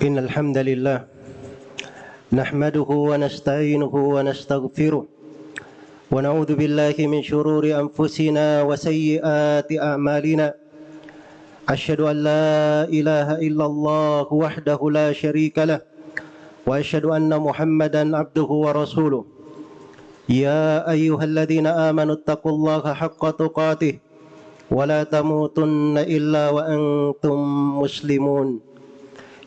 إن الحمد لله نحمده ونستعينه ونستغفره ونعوذ بالله من شرور أنفسنا وسيئات أعمالنا. أشهد أن لا إله إلا الله وحده لا شريك له وأشهد أن محمدا عبده ورسوله. يا أيها الذين آمنوا اتقوا الله حق تقاته ولا تموتن إلا وأنتم مسلمون.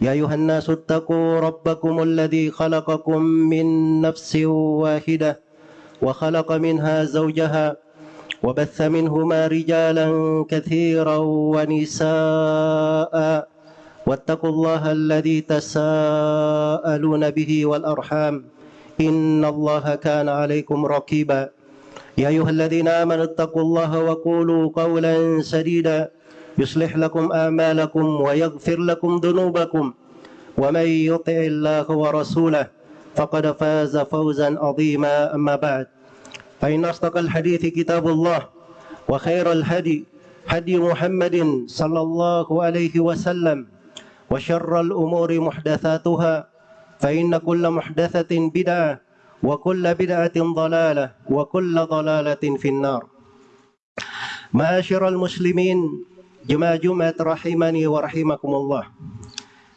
يا أيها الناس اتقوا ربكم الذي خلقكم من نفس واحدة وخلق منها زوجها وبث منهما رجالا كثيرا ونساء واتقوا الله الذي تساءلون به والأرحام إن الله كان عليكم رقيبا يا أيها الذين آمنوا اتقوا الله وقولوا قولا سديدا يصلح لكم أعمالكم ويغفر لكم ذنوبكم. ومن يطع الله ورسوله فقد فاز فوزا عظيما. أما بعد فإن أصدق الحديث كتاب الله وخير الهدي هدي محمد صلى الله عليه وسلم وشر الأمور محدثاتها فإن كل محدثة بدعة وكل بدعة ضلالة وكل ضلالة في النار. معاشر المسلمين jemaah Jumat rahimani wa rahimakumullah.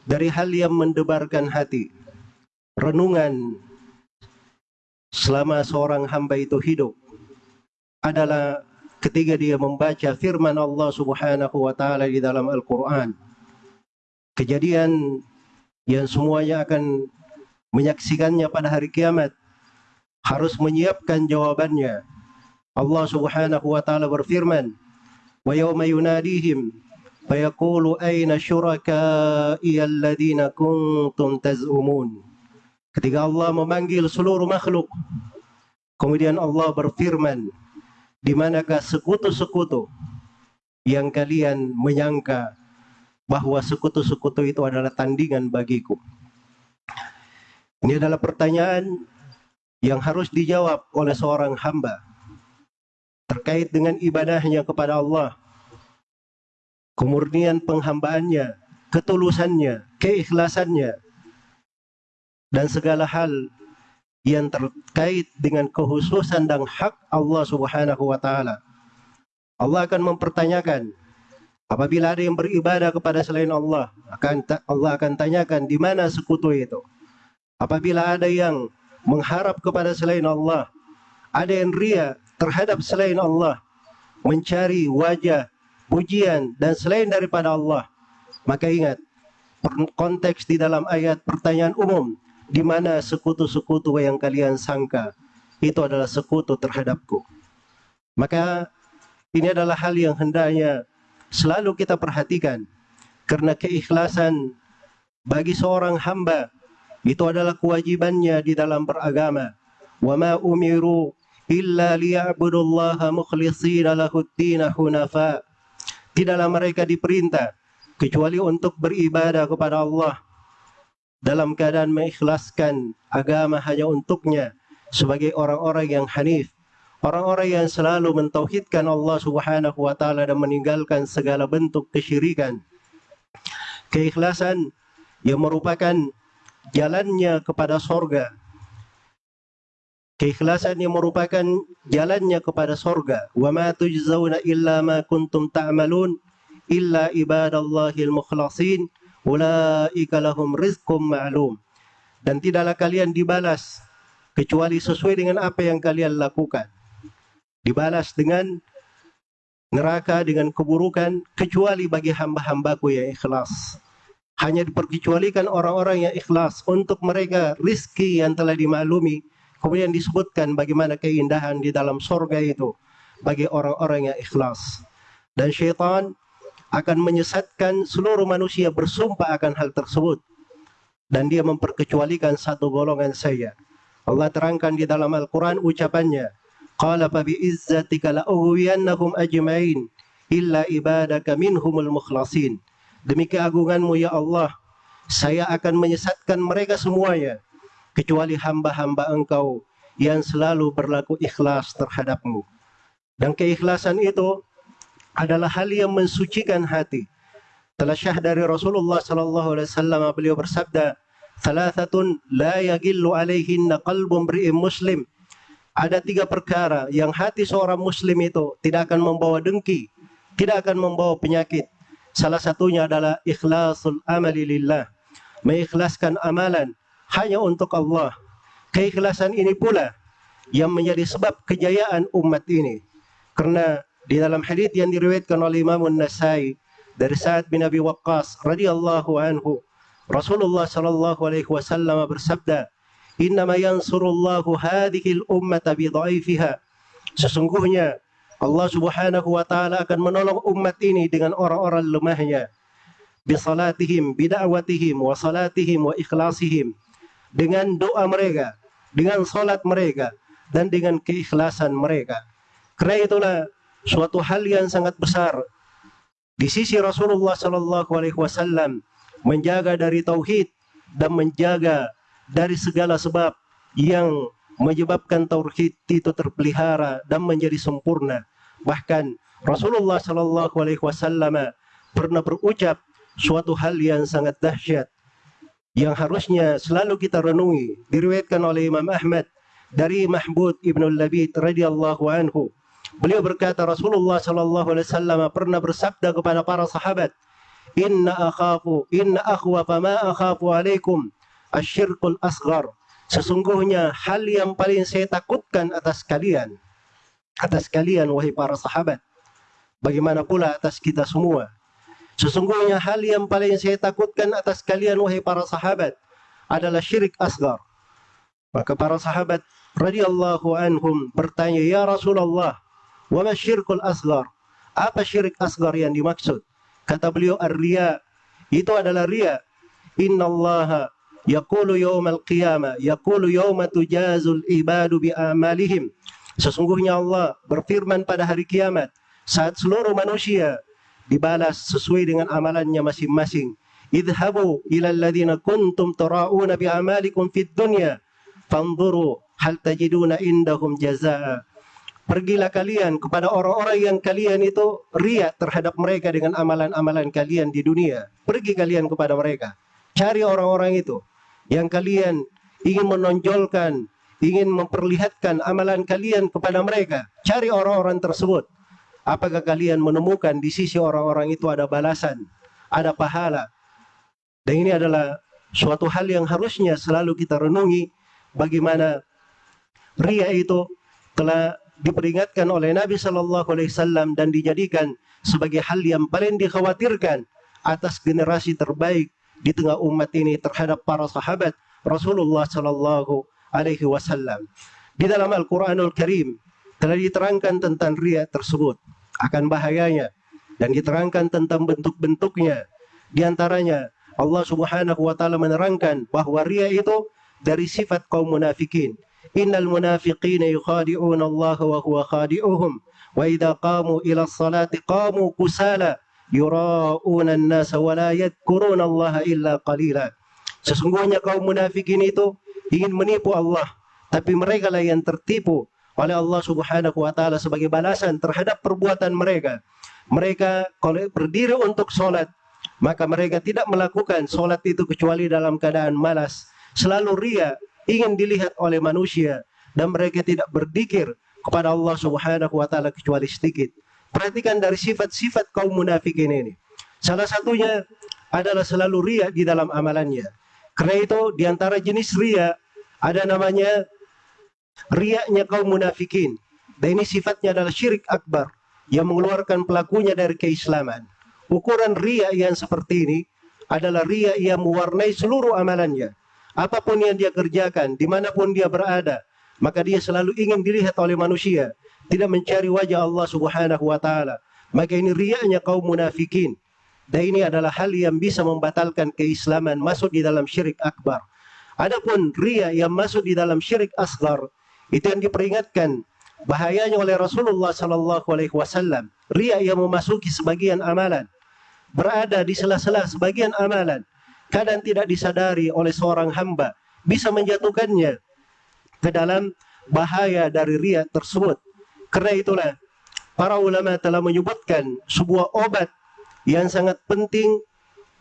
Dari hal yang mendebarkan hati renungan selama seorang hamba itu hidup adalah ketika dia membaca firman Allah Subhanahu wa taala di dalam Al-Qur'an. Kejadian yang semuanya akan menyaksikannya pada hari kiamat harus menyiapkan jawabannya. Allah Subhanahu wa taala berfirman yawma yunadihim fayaqulu aina syuraka'i alladhina kuntum taz'umun. Ketika Allah memanggil seluruh makhluk kemudian Allah berfirman di manakah sekutu-sekutu yang kalian menyangka bahwa sekutu-sekutu itu adalah tandingan bagiku? Ini adalah pertanyaan yang harus dijawab oleh seorang hamba terkait dengan ibadahnya kepada Allah kemurnian penghambaannya ketulusannya keikhlasannya dan segala hal yang terkait dengan kehususan dan hak Allah Subhanahu wa taala. Allah akan mempertanyakan apabila ada yang beribadah kepada selain Allah, akan Allah akan tanyakan di mana sekutu itu. Apabila ada yang mengharap kepada selain Allah, ada yang ria terhadap selain Allah, mencari wajah, pujian dan selain daripada Allah, maka ingat konteks di dalam ayat pertanyaan umum di mana sekutu-sekutu yang kalian sangka itu adalah sekutu terhadapku. Maka ini adalah hal yang hendaknya selalu kita perhatikan karena keikhlasan bagi seorang hamba itu adalah kewajibannya di dalam beragama. Wa umiru illa liya'budullaha mukhlishina lahud-din hunafa. Tidaklah mereka diperintah kecuali untuk beribadah kepada Allah dalam keadaan mengikhlaskan agama hanya untuknya sebagai orang-orang yang hanif, orang-orang yang selalu mentauhidkan Allah Subhanahu wa taala dan meninggalkan segala bentuk kesyirikan. Keikhlasan yang merupakan jalannya kepada sorga. Keikhlasan yang merupakan jalannya kepada sorga. Wa ma tujzauna illa ma kuntum ta'malun illa ibadallahil mukhlasin ulaika lahum rizqum ma'lum. Dan tidaklah kalian dibalas kecuali sesuai dengan apa yang kalian lakukan. Dibalas dengan neraka dengan keburukan kecuali bagi hamba-hambaku yang ikhlas. Hanya diperkecualikan orang-orang yang ikhlas untuk mereka rizki yang telah dimaklumi kemudian disebutkan bagaimana keindahan di dalam sorga itu bagi orang-orang yang ikhlas dan syaitan akan menyesatkan seluruh manusia bersumpah akan hal tersebut dan dia memperkecualikan satu golongan saja. Allah terangkan di dalam Al-Quran ucapannya, Qala fa bi'izzatika la'uhwiyannahum ajma'in illa ibadaka minhumul mukhlasin. Demi keagunganmu ya Allah, saya akan menyesatkan mereka semuanya kecuali hamba-hamba engkau yang selalu berlaku ikhlas terhadapmu. Dan keikhlasan itu adalah hal yang mensucikan hati. telah syah dari Rasulullah sallallahu alaihi wasallam beliau bersabda thalathatun la yagillu alaihinna qalbun mri'in muslim ada tiga perkara yang hati seorang muslim itu tidak akan membawa dengki tidak akan membawa penyakit salah satunya adalah ikhlasul amali lillah mengikhlaskan amalan hanya untuk Allah. Keikhlasan ini pula yang menjadi sebab kejayaan umat ini. Karena di dalam hadis yang diriwayatkan oleh Imam An-Nasai dari Sa'ad bin Abi Waqqas radhiyallahu anhu Rasulullah sallallahu alaihi wasallam bersabda innama yansurullahu hadhihi al-ummata bi dhaifiha. Sesungguhnya Allah Subhanahu wa taala akan menolong umat ini dengan orang-orang lemahnya. Bi salatihim bi da'watihim wa salatihim wa ikhlasihim dengan doa mereka dengan salat mereka dan dengan keikhlasan mereka. Karena itulah suatu hal yang sangat besar. Di sisi Rasulullah Sallallahu Alaihi Wasallam menjaga dari tauhid dan menjaga dari segala sebab yang menyebabkan tauhid itu terpelihara dan menjadi sempurna. Bahkan Rasulullah Sallallahu Alaihi Wasallam pernah berucap suatu hal yang sangat dahsyat yang harusnya selalu kita renungi diriwayatkan oleh Imam Ahmad dari Mahmud ibnu Labid radhiyallahu anhu Beliau berkata Rasulullah sallallahu alaihi wasallam pernah bersabda kepada para sahabat, "Inna akhafu inna akhwa ma akhafu alaikum asyirkul asghar." Sesungguhnya hal yang paling saya takutkan atas kalian atas kalian wahai para sahabat bagaimana pula atas kita semua sesungguhnya hal yang paling saya takutkan atas kalian wahai para sahabat adalah syirik asgar maka para sahabat radhiyallahu anhum bertanya ya Rasulullah Wa syirkul asgar? Apa syirik asgar yang dimaksud? Kata beliau ar-riya itu adalah riya. Innallaha yaqulu yaumal qiyamah yaqulu yauma tujazul ibadu bi amalihim. Sesungguhnya Allah berfirman pada hari kiamat saat seluruh manusia dibalas sesuai dengan amalannya masing-masing. Idhabu ila alladhina kuntum tara'una bi amalikum fid dunya fanzuru hal tajiduna indahum jazaa Pergilah kalian kepada orang-orang yang kalian itu riak terhadap mereka dengan amalan-amalan kalian di dunia. Pergi kalian kepada mereka. Cari orang-orang itu yang kalian ingin menonjolkan, ingin memperlihatkan amalan kalian kepada mereka. Cari orang-orang tersebut. Apakah kalian menemukan di sisi orang-orang itu ada balasan, ada pahala. Dan ini adalah suatu hal yang harusnya selalu kita renungi bagaimana ria itu telah diperingatkan oleh Nabi Shallallahu Alaihi Wasallam dan dijadikan sebagai hal yang paling dikhawatirkan atas generasi terbaik di tengah umat ini terhadap para sahabat Rasulullah Shallallahu Alaihi Wasallam. Di dalam Al-Quranul Karim telah diterangkan tentang ria tersebut akan bahayanya dan diterangkan tentang bentuk-bentuknya. Di antaranya Allah Subhanahu wa taala menerangkan bahwa ria itu dari sifat kaum munafikin. Innal munafiqina yukhadi'una Allah wa huwa khadi'uhum. Wa idza qamu ila salati qamu kusala yura'una an-nas wa la yadhkuruna Allah illa qalila. Sesungguhnya kaum munafikin itu ingin menipu Allah tapi mereka lah yang tertipu oleh Allah Subhanahu wa taala sebagai balasan terhadap perbuatan mereka mereka kalau berdiri untuk sholat maka mereka tidak melakukan sholat itu kecuali dalam keadaan malas selalu ria ingin dilihat oleh manusia dan mereka tidak berzikir kepada Allah Subhanahu wa taala kecuali sedikit. Perhatikan dari sifat-sifat kaum munafikin ini. Salah satunya adalah selalu ria di dalam amalannya. Karena itu di antara jenis ria ada namanya riaknya kaum munafikin. Dan ini sifatnya adalah syirik akbar yang mengeluarkan pelakunya dari keislaman. Ukuran ria yang seperti ini adalah ria yang mewarnai seluruh amalannya Apa pun yang dia kerjakan, di mana pun dia berada, maka dia selalu ingin dilihat oleh manusia, tidak mencari wajah Allah Subhanahu wa taala. Maka ini riaknya kaum munafikin. Dan ini adalah hal yang bisa membatalkan keislaman masuk di dalam syirik akbar. Adapun ria yang masuk di dalam syirik asgar itu yang diperingatkan bahayanya oleh Rasulullah sallallahu alaihi wasallam. Ria yang memasuki sebagian amalan berada di sela-sela sebagian amalan kadang tidak disadari oleh seorang hamba bisa menjatuhkannya ke dalam bahaya dari ria tersebut. Karena itulah para ulama telah menyebutkan sebuah obat yang sangat penting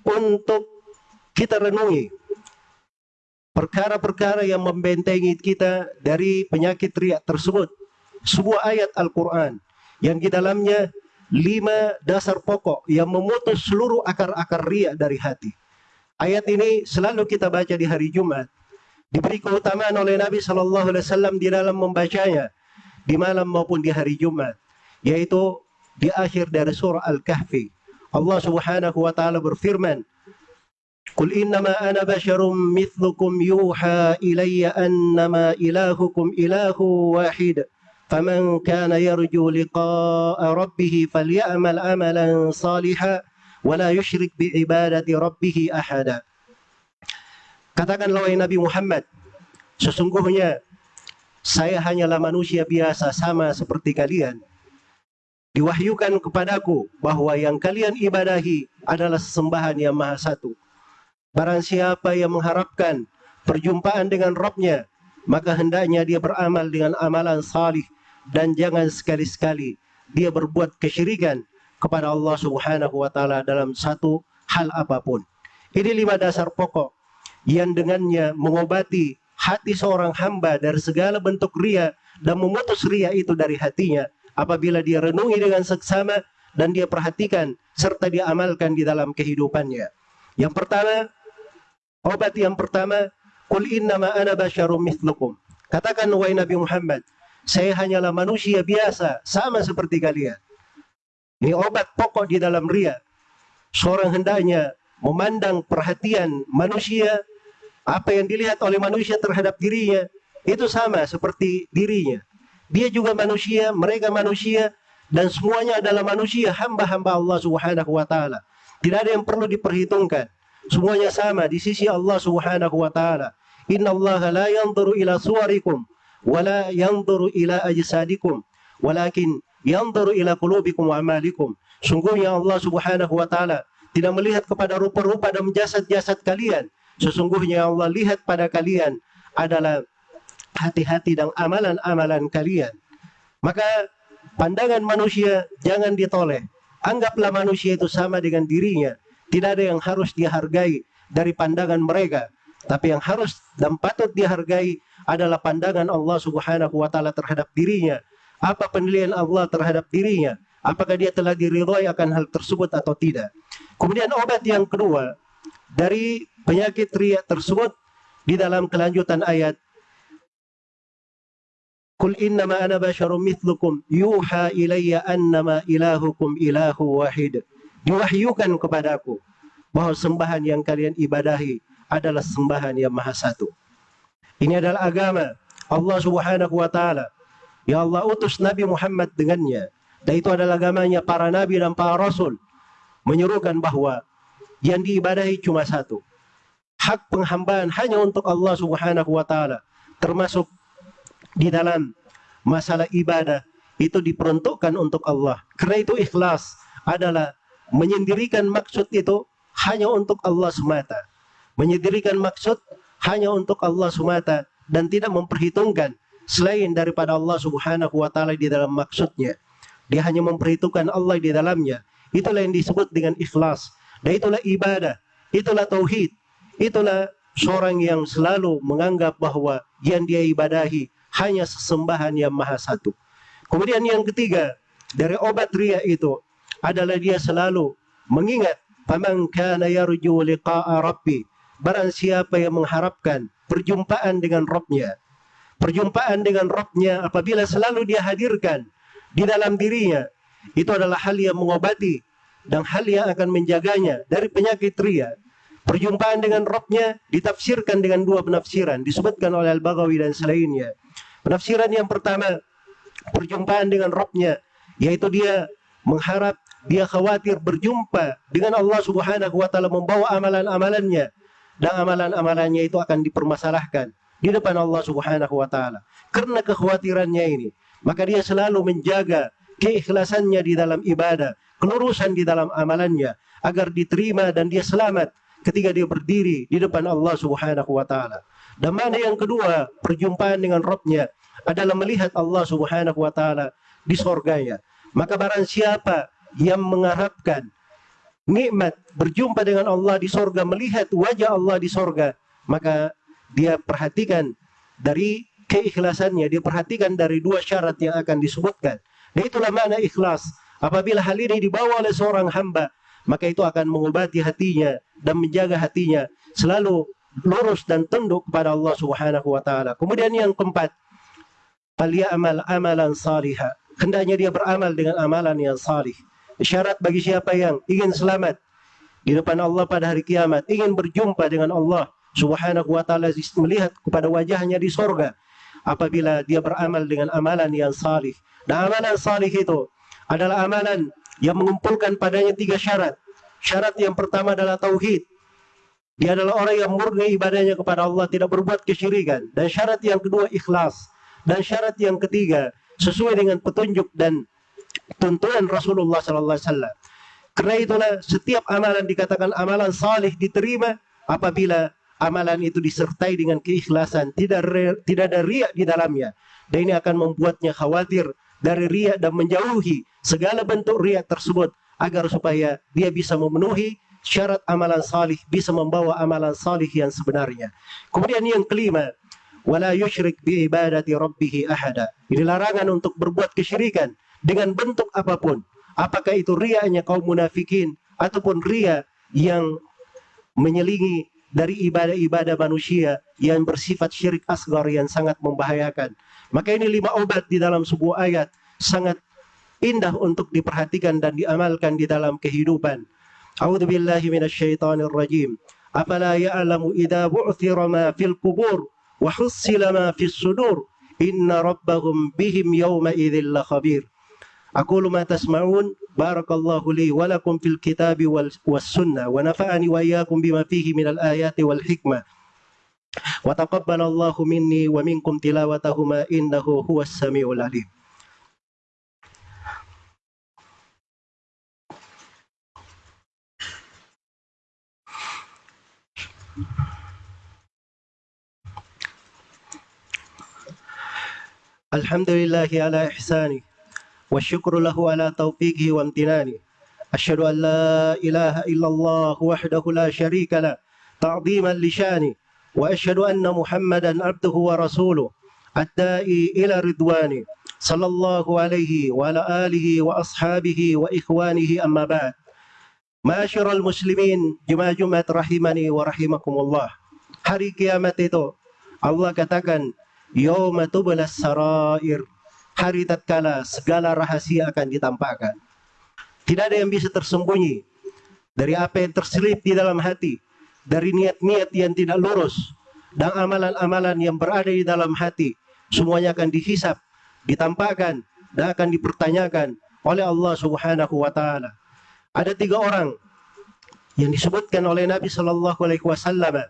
untuk kita renungi perkara-perkara yang membentengi kita dari penyakit riak tersebut. Sebuah ayat Al-Quran yang di dalamnya lima dasar pokok yang memutus seluruh akar-akar riak dari hati. Ayat ini selalu kita baca di hari Jumat. Diberi keutamaan oleh Nabi Shallallahu Alaihi Wasallam di dalam membacanya di malam maupun di hari Jumat, yaitu di akhir dari surah Al-Kahfi. Allah Subhanahu wa taala berfirman, قل إنما أنا بشر مثلكم يوحى إلي أنما إلهكم إله واحد فمن كان يرجو لقاء ربه فليعمل عملا صالحا ولا يشرك بعبادة ربه أحدا Katakanlah wahai Nabi Muhammad, sesungguhnya saya hanyalah manusia biasa sama seperti kalian. Diwahyukan kepadaku bahwa yang kalian ibadahi adalah sesembahan yang maha satu. Barang siapa yang mengharapkan perjumpaan dengan Rabbnya, maka hendaknya dia beramal dengan amalan salih dan jangan sekali-sekali dia berbuat kesyirikan kepada Allah Subhanahu wa taala dalam satu hal apa pun. Ini lima dasar pokok yang dengannya mengobati hati seorang hamba dari segala bentuk ria dan memutus ria itu dari hatinya apabila dia renungi dengan seksama dan dia perhatikan serta dia amalkan di dalam kehidupannya. Yang pertama, Obat yang pertama, Qul innama ana basyarum mithlukum. Katakan wahai Nabi Muhammad, saya hanyalah manusia biasa, sama seperti kalian. Ini obat pokok di dalam ria. Seorang hendaknya memandang perhatian manusia, apa yang dilihat oleh manusia terhadap dirinya, itu sama seperti dirinya. Dia juga manusia, mereka manusia, dan semuanya adalah manusia, hamba-hamba Allah Subhanahu wa taala. Tidak ada yang perlu diperhitungkan. Semuanya sama di sisi Allah Subhanahu wa taala. Inna Allah la yanzuru ila suwarikum wa la yanzuru ila ajsadikum walakin yanzuru ila qulubikum wa amalikum. Sungguhnya Allah Subhanahu wa taala tidak melihat kepada rupa-rupa dan jasad-jasad kalian. Sesungguhnya Allah lihat pada kalian adalah hati-hati dan amalan-amalan kalian. Maka pandangan manusia jangan ditoleh. Anggaplah manusia itu sama dengan dirinya tidak ada yang harus dihargai dari pandangan mereka. Tapi yang harus dan patut dihargai adalah pandangan Allah Subhanahu wa taala terhadap dirinya. Apa penilaian Allah terhadap dirinya? Apakah dia telah diridhoi akan hal tersebut atau tidak? Kemudian obat yang kedua dari penyakit riak tersebut di dalam kelanjutan ayat Qul innama ana basyarum mithlukum yuha ilayya annama ilahukum ilahu wahid diwahyukan kepadaku bahwa sembahan yang kalian ibadahi adalah sembahan yang maha satu. Ini adalah agama Allah Subhanahu wa taala. Ya Allah utus Nabi Muhammad dengannya. Dan itu adalah agamanya para nabi dan para rasul. Menyuruhkan bahwa yang diibadahi cuma satu. Hak penghambaan hanya untuk Allah Subhanahu wa taala. Termasuk di dalam masalah ibadah itu diperuntukkan untuk Allah. Karena itu ikhlas adalah menyendirikan maksud itu hanya untuk Allah semata. Menyendirikan maksud hanya untuk Allah semata dan tidak memperhitungkan selain daripada Allah Subhanahu wa taala di dalam maksudnya. Dia hanya memperhitungkan Allah di dalamnya. Itulah yang disebut dengan ikhlas. Dan itulah ibadah, itulah tauhid. Itulah seorang yang selalu menganggap bahwa yang dia ibadahi hanya sesembahan yang maha satu. Kemudian yang ketiga, dari obat ria itu adalah dia selalu mengingat faman kana yarju liqa'a rabbi barang siapa yang mengharapkan perjumpaan dengan Rabbnya. Perjumpaan dengan Rabbnya apabila selalu dia hadirkan di dalam dirinya itu adalah hal yang mengobati dan hal yang akan menjaganya dari penyakit ria. Perjumpaan dengan Rabbnya ditafsirkan dengan dua penafsiran disebutkan oleh Al-Baghawi dan selainnya. Penafsiran yang pertama perjumpaan dengan Rabbnya yaitu dia mengharap dia khawatir berjumpa dengan Allah Subhanahu wa taala membawa amalan-amalannya dan amalan-amalannya itu akan dipermasalahkan di depan Allah Subhanahu wa taala. Karena kekhawatirannya ini, maka dia selalu menjaga keikhlasannya di dalam ibadah, kelurusan di dalam amalannya agar diterima dan dia selamat ketika dia berdiri di depan Allah Subhanahu wa taala. Dan mana yang kedua, perjumpaan dengan Rabbnya adalah melihat Allah Subhanahu wa taala di surganya. Maka barang siapa yang mengharapkan nikmat berjumpa dengan Allah di sorga, melihat wajah Allah di sorga, maka dia perhatikan dari keikhlasannya, dia perhatikan dari dua syarat yang akan disebutkan. Itulah makna ikhlas. Apabila hal ini dibawa oleh seorang hamba, maka itu akan mengobati hatinya dan menjaga hatinya selalu lurus dan tunduk kepada Allah Subhanahu wa taala. Kemudian yang keempat, amal amalan salihah. Hendaknya dia beramal dengan amalan yang salih. Syarat bagi siapa yang ingin selamat di depan Allah pada hari kiamat, ingin berjumpa dengan Allah Subhanahu wa taala melihat kepada wajahnya di sorga apabila dia beramal dengan amalan yang salih. Dan amalan salih itu adalah amalan yang mengumpulkan padanya tiga syarat. Syarat yang pertama adalah tauhid. Dia adalah orang yang murni ibadahnya kepada Allah, tidak berbuat kesyirikan. Dan syarat yang kedua ikhlas. Dan syarat yang ketiga sesuai dengan petunjuk dan tuntunan Rasulullah sallallahu alaihi wasallam. Karena itulah setiap amalan dikatakan amalan salih diterima apabila amalan itu disertai dengan keikhlasan, tidak re, tidak ada riak di dalamnya. Dan ini akan membuatnya khawatir dari riak dan menjauhi segala bentuk riak tersebut agar supaya dia bisa memenuhi syarat amalan salih, bisa membawa amalan salih yang sebenarnya. Kemudian yang kelima, wala yusyrik bi ibadati rabbih ahada. Ini larangan untuk berbuat kesyirikan dengan bentuk apa pun. Apakah itu riaknya kaum munafikin ataupun ria yang menyelingi dari ibadah-ibadah manusia yang bersifat syirik asgar yang sangat membahayakan. Maka ini lima obat di dalam sebuah ayat sangat indah untuk diperhatikan dan diamalkan di dalam kehidupan. A'udzu billahi rajim. Afala ya'lamu idza bu'thira ma fil qubur wa hussila ma fis sudur inna rabbahum bihim yawma idzil khabir. أقول ما تسمعون بارك الله لي ولكم في الكتاب والسنة ونفعني وإياكم بما فيه من الآيات والحكمة. وتقبل الله مني ومنكم تلاوتهما إنه هو السميع العليم. الحمد لله على إحسانه والشكر له على توفيقه وامتنانه. أشهد أن لا إله إلا الله وحده لا شريك له تعظيما لشانه. وأشهد أن محمدا عبده ورسوله الدائي إلى رضوانه صلى الله عليه وعلى آله وأصحابه وإخوانه أما بعد. معاشر المسلمين jemaah Jumat rahimani wa rahimakumullah. Hari kiamat itu Allah katakan yauma tublas sarair hari tatkala segala rahasia akan ditampakkan. Tidak ada yang bisa tersembunyi dari apa yang terselip di dalam hati, dari niat-niat yang tidak lurus, dan amalan-amalan yang berada di dalam hati. Semuanya akan dihisap, ditampakkan, dan akan dipertanyakan oleh Allah Subhanahu wa taala. Ada tiga orang yang disebutkan oleh Nabi Shallallahu alaihi wasallam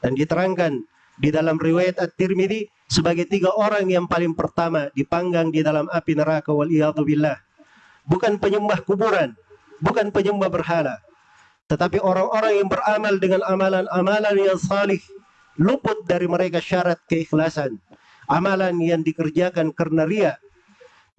dan diterangkan di dalam riwayat At-Tirmidzi sebagai tiga orang yang paling pertama dipanggang di dalam api neraka wal billah. Bukan penyembah kuburan, bukan penyembah berhala, tetapi orang-orang yang beramal dengan amalan-amalan yang salih, luput dari mereka syarat keikhlasan. Amalan yang dikerjakan karena ria.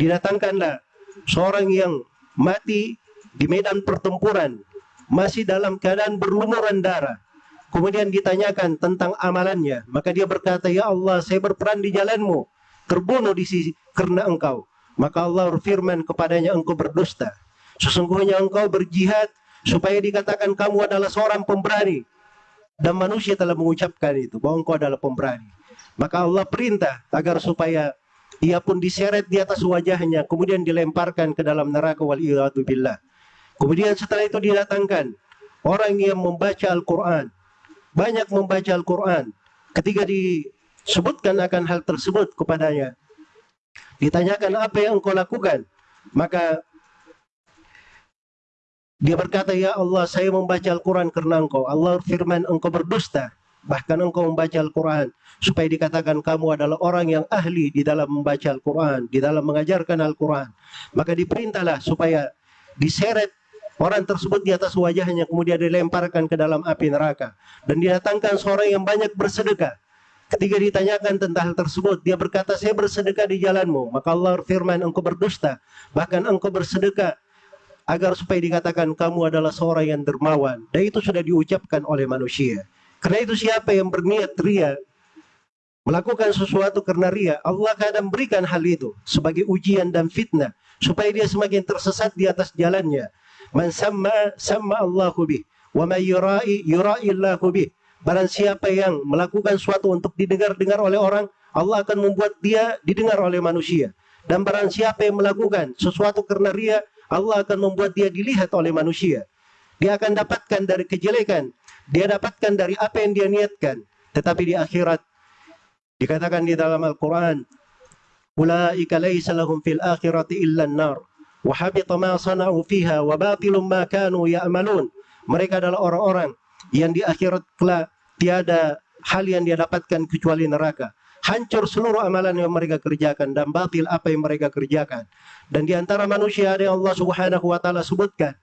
Didatangkanlah seorang yang mati di medan pertempuran, masih dalam keadaan berlumuran darah Kemudian ditanyakan tentang amalannya. Maka dia berkata, Ya Allah, saya berperan di jalanmu. Terbunuh di sisi karena engkau. Maka Allah berfirman kepadanya, engkau berdusta. Sesungguhnya engkau berjihad supaya dikatakan kamu adalah seorang pemberani. Dan manusia telah mengucapkan itu, bahwa engkau adalah pemberani. Maka Allah perintah agar supaya ia pun diseret di atas wajahnya, kemudian dilemparkan ke dalam neraka wal billah. Kemudian setelah itu didatangkan orang yang membaca Al-Quran, banyak membaca Al-Quran. Ketika disebutkan akan hal tersebut kepadanya, ditanyakan apa yang engkau lakukan, maka dia berkata, Ya Allah, saya membaca Al-Quran karena engkau. Allah firman, engkau berdusta. Bahkan engkau membaca Al-Quran. Supaya dikatakan kamu adalah orang yang ahli di dalam membaca Al-Quran. Di dalam mengajarkan Al-Quran. Maka diperintahlah supaya diseret Orang tersebut di atas wajahnya kemudian dilemparkan ke dalam api neraka. Dan didatangkan seorang yang banyak bersedekah. Ketika ditanyakan tentang hal tersebut, dia berkata, saya bersedekah di jalanmu. Maka Allah firman, engkau berdusta. Bahkan engkau bersedekah agar supaya dikatakan kamu adalah seorang yang dermawan dan itu sudah diucapkan oleh manusia karena itu siapa yang berniat ria melakukan sesuatu karena ria Allah akan berikan hal itu sebagai ujian dan fitnah supaya dia semakin tersesat di atas jalannya man sama sama Allahu bih wa may yurai yurai Allahu bih barang siapa yang melakukan sesuatu untuk didengar-dengar oleh orang Allah akan membuat dia didengar oleh manusia. Dan barang siapa yang melakukan sesuatu karena ria Allah akan membuat dia dilihat oleh manusia. Dia akan dapatkan dari kejelekan. Dia dapatkan dari apa yang dia niatkan. Tetapi di akhirat dikatakan di dalam Al-Qur'an ulaika laysa lahum fil akhirati illa an-nar ma sana'u fiha wa batilum ma kanu ya'malun mereka adalah orang-orang yang di akhirat kelak tiada hal yang dia dapatkan kecuali neraka hancur seluruh amalan yang mereka kerjakan dan batil apa yang mereka kerjakan. Dan di antara manusia ada yang Allah Subhanahu wa taala sebutkan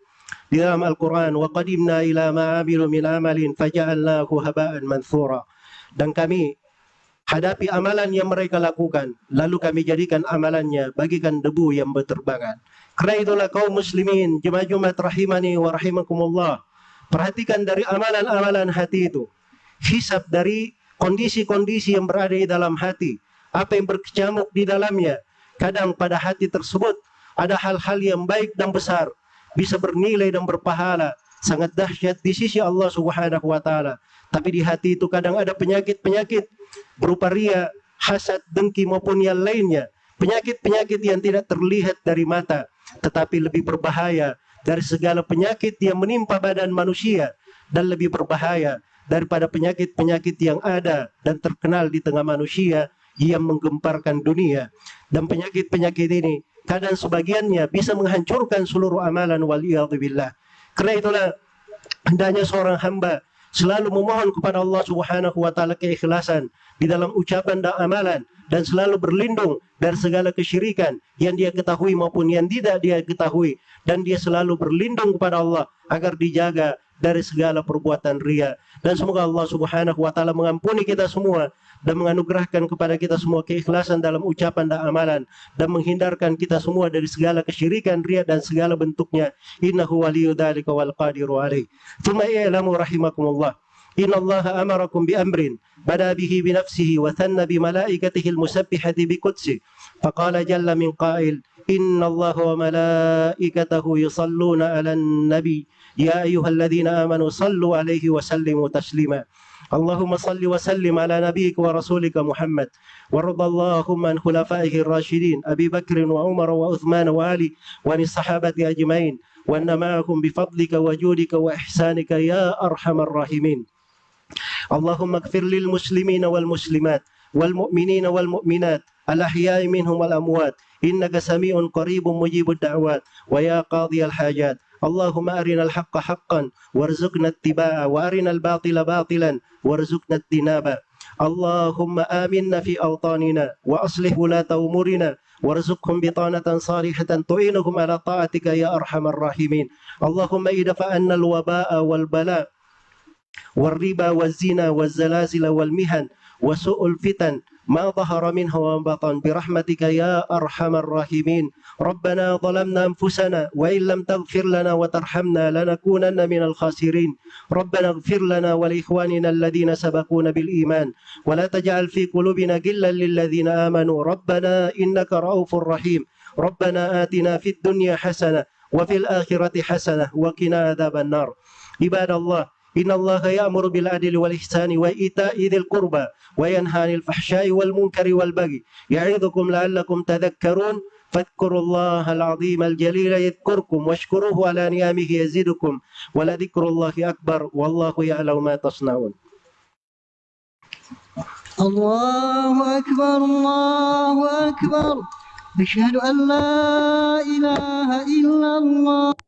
di dalam Al-Qur'an wa qadimna ila ma amilu min amalin faja'alnahu haba'an manthura. Dan kami hadapi amalan yang mereka lakukan lalu kami jadikan amalannya bagikan debu yang berterbangan. Karena itulah kaum muslimin jemaah-jemaah rahimani wa rahimakumullah. Perhatikan dari amalan-amalan hati itu. Hisab dari kondisi-kondisi yang berada di dalam hati, apa yang berkecamuk di dalamnya. Kadang pada hati tersebut ada hal-hal yang baik dan besar, bisa bernilai dan berpahala, sangat dahsyat di sisi Allah Subhanahu wa taala. Tapi di hati itu kadang ada penyakit-penyakit berupa ria, hasad, dengki maupun yang lainnya. Penyakit-penyakit yang tidak terlihat dari mata, tetapi lebih berbahaya dari segala penyakit yang menimpa badan manusia dan lebih berbahaya daripada penyakit-penyakit yang ada dan terkenal di tengah manusia yang menggemparkan dunia. Dan penyakit-penyakit ini kadang sebagiannya bisa menghancurkan seluruh amalan waliyadzubillah. Karena itulah hendaknya seorang hamba selalu memohon kepada Allah Subhanahu wa taala keikhlasan di dalam ucapan dan amalan dan selalu berlindung dari segala kesyirikan yang dia ketahui maupun yang tidak dia ketahui. Dan dia selalu berlindung kepada Allah agar dijaga dari segala perbuatan ria. Dan semoga Allah Subhanahu wa taala mengampuni kita semua dan menganugerahkan kepada kita semua keikhlasan dalam ucapan dan amalan dan menghindarkan kita semua dari segala kesyirikan ria dan segala bentuknya. Innahu waliyyu dzalika wal i'lamu rahimakumullah إن الله أمركم بأمر بدا به بنفسه وثنى بملائكته المسبحة بقدسه فقال جل من قائل إن الله وملائكته يصلون على النبي يا أيها الذين آمنوا صلوا عليه وسلموا تسليما اللهم صل وسلم على نبيك ورسولك محمد وارض اللهم عن خلفائه الراشدين أبي بكر وعمر وعثمان وعلي وعن الصحابة أجمعين وأن معكم بفضلك وجودك وإحسانك يا أرحم الراحمين اللهم اغفر للمسلمين والمسلمات والمؤمنين والمؤمنات الأحياء منهم والأموات. إنك سميع قريب مجيب الدعوات. ويا قاضي الحاجات. اللهم أرنا الحق حقا وارزقنا اتباعه وأرنا الباطل باطلا وارزقنا اجتنابه. اللهم آمنا في أوطاننا وأصلح ولاة أمورنا وارزقهم بطانة صالحة تعينهم على طاعتك يا أرحم الراحمين. اللهم ادفع عنا الوباء والبلاء والربا والزنا والزلازل والمهن وسوء الفتن ما ظهر منه وما بطن برحمتك يا أرحم الراحمين. ربنا ظلمنا أنفسنا وإن لم تغفر لنا وترحمنا لنكونن من الخاسرين. ربنا اغفر لنا ولإخواننا الذين سبقونا بالإيمان. ولا تجعل في قلوبنا غلا للذين آمنوا. ربنا إنك رؤوف رحيم. ربنا آتنا في الدنيا حسنة وفي الآخرة حسنة وقنا عذاب النار. عباد الله إن الله يأمر بالعدل والإحسان وإيتاء ذي القربى وينهى عن الفحشاء والمنكر والبغي يعظكم لعلكم تذكرون فاذكروا الله العظيم الجليل يذكركم واشكروه على نعمه يزدكم ولذكر الله أكبر والله يعلم ما تصنعون. الله أكبر الله أكبر. أشهد أن لا إله إلا الله.